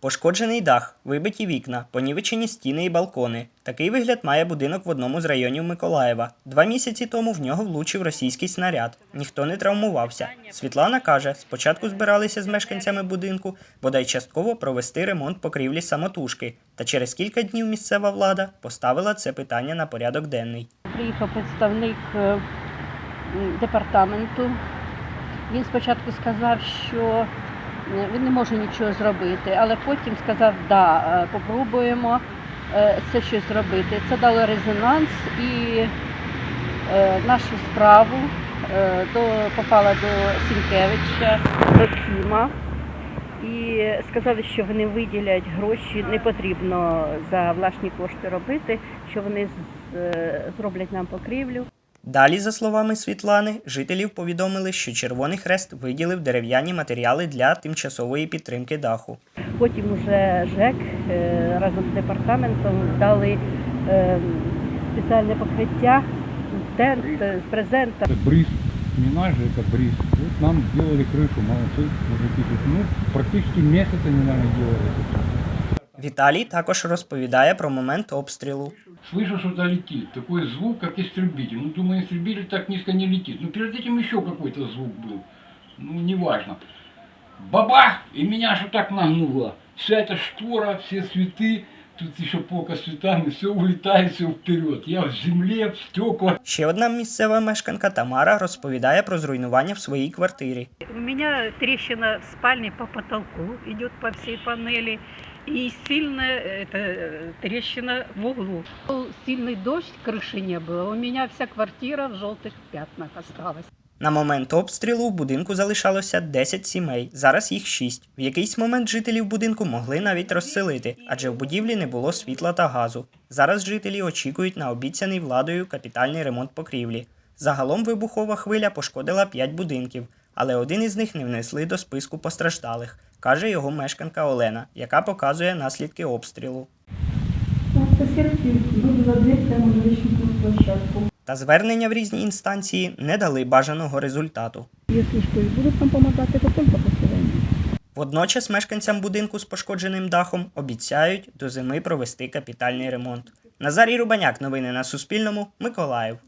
Пошкоджений дах, вибиті вікна, понівечені стіни і балкони. Такий вигляд має будинок в одному з районів Миколаєва. Два місяці тому в нього влучив російський снаряд. Ніхто не травмувався. Світлана каже, спочатку збиралися з мешканцями будинку, бодай частково провести ремонт покрівлі самотужки. Та через кілька днів місцева влада поставила це питання на порядок денний. Приїхав представник е, департаменту. Він спочатку сказав, що він не може нічого зробити, але потім сказав, да, е, попробуємо е, це щось зробити. Це дало резонанс і е, нашу справу до, попала до Сінкевича, до Кіма. І сказали, що вони виділять гроші, не потрібно за власні кошти робити, що вони зроблять нам покрівлю. Далі, за словами Світлани, жителів повідомили, що Червоний Хрест виділив дерев'яні матеріали для тимчасової підтримки даху. Потім уже ЖЕК е, разом з департаментом дали е, спеціальне покриття, тент е, з презента. Это бриз, не наш же, это бриз. Вот нам сделали крышу, молодцы, мужики. Тут, Ну, практически месяц они, наверное, делали это всё. Віталій також розповідає про момент обстрілу. Слышу, что-то летит. Такой звук, как истребитель. Ну, думаю, истребитель так низко не летит. Ну, перед этим еще какой-то звук был. Ну, неважно. Бабах! И меня что так нагнуло. Вся эта штора, все цветы, тут еще полка с цветами, все улетает, все вперед. Я в земле, в стекла. Ще одна місцева мешканка Тамара розповідає про зруйнування в своїй квартирі. У меня трещина в спальне по потолку идет по всей панели. И сильная эта, э, трещина в углу. Был Сильный дождь, крыши не было. У меня вся квартира в желтых пятнах осталась. На момент обстрілу в будинку залишалося 10 сімей, зараз їх 6. В якийсь момент жителів будинку могли навіть розселити, адже в будівлі не було світла та газу. Зараз жителі очікують на обіцяний владою капітальний ремонт покрівлі. Загалом вибухова хвиля пошкодила 5 будинків, але один із них не внесли до списку постраждалих, каже його мешканка Олена, яка показує наслідки обстрілу. Та звернення в різні інстанції не дали бажаного результату. Якщо що будуть нам допомагати, то тільки після. Водночас мешканцям будинку з пошкодженим дахом обіцяють до зими провести капітальний ремонт. Назарій Рубаняк, новини на Суспільному, Миколаїв.